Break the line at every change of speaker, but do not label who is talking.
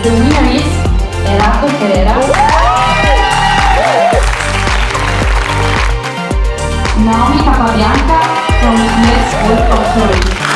The winner is Gerardo Herrera. Naomi Capabianca from Let's Work Authority.